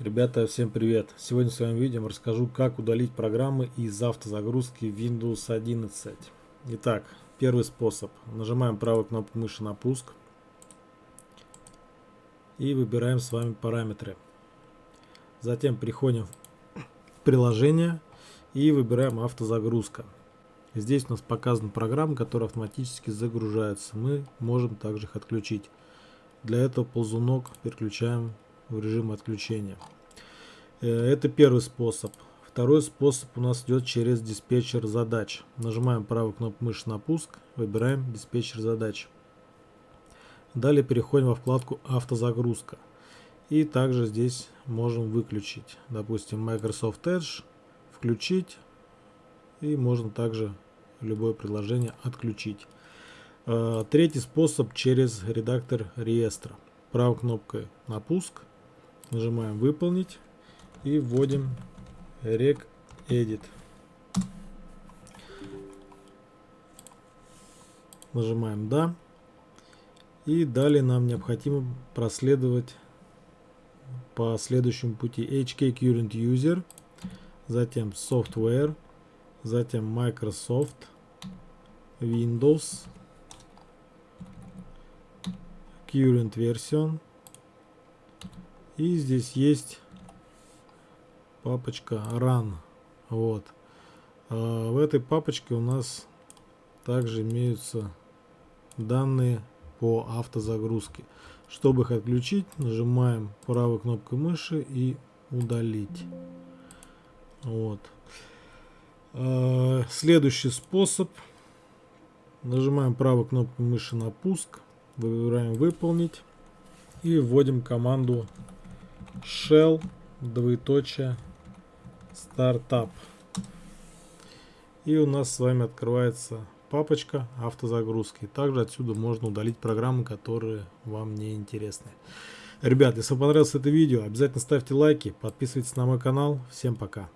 Ребята, всем привет! Сегодня в своем видео расскажу, как удалить программы из автозагрузки Windows 11. Итак, первый способ. Нажимаем правую кнопку мыши на пуск. И выбираем с вами параметры. Затем переходим в приложение и выбираем автозагрузка. Здесь у нас показаны программы, которые автоматически загружаются. Мы можем также их отключить. Для этого ползунок переключаем в режим отключения. Э, это первый способ. Второй способ у нас идет через диспетчер задач. Нажимаем правую кнопку мыши на пуск, выбираем диспетчер задач. Далее переходим во вкладку автозагрузка. И также здесь можем выключить. Допустим, Microsoft Edge, включить. И можно также любое приложение отключить. Э, третий способ через редактор реестра. Правой кнопкой на пуск Нажимаем выполнить и вводим rec edit. Нажимаем да. И далее нам необходимо проследовать по следующему пути HK Current User, затем Software, затем Microsoft, Windows, Current Version, и здесь есть папочка run. Вот. А в этой папочке у нас также имеются данные по автозагрузке. Чтобы их отключить, нажимаем правой кнопкой мыши и удалить. Вот. А, следующий способ. Нажимаем правой кнопкой мыши на пуск, выбираем выполнить и вводим команду shell двоеточие стартап. И у нас с вами открывается папочка автозагрузки. Также отсюда можно удалить программы которые вам не интересны. Ребят если вам понравилось это видео обязательно ставьте лайки подписывайтесь на мой канал. Всем пока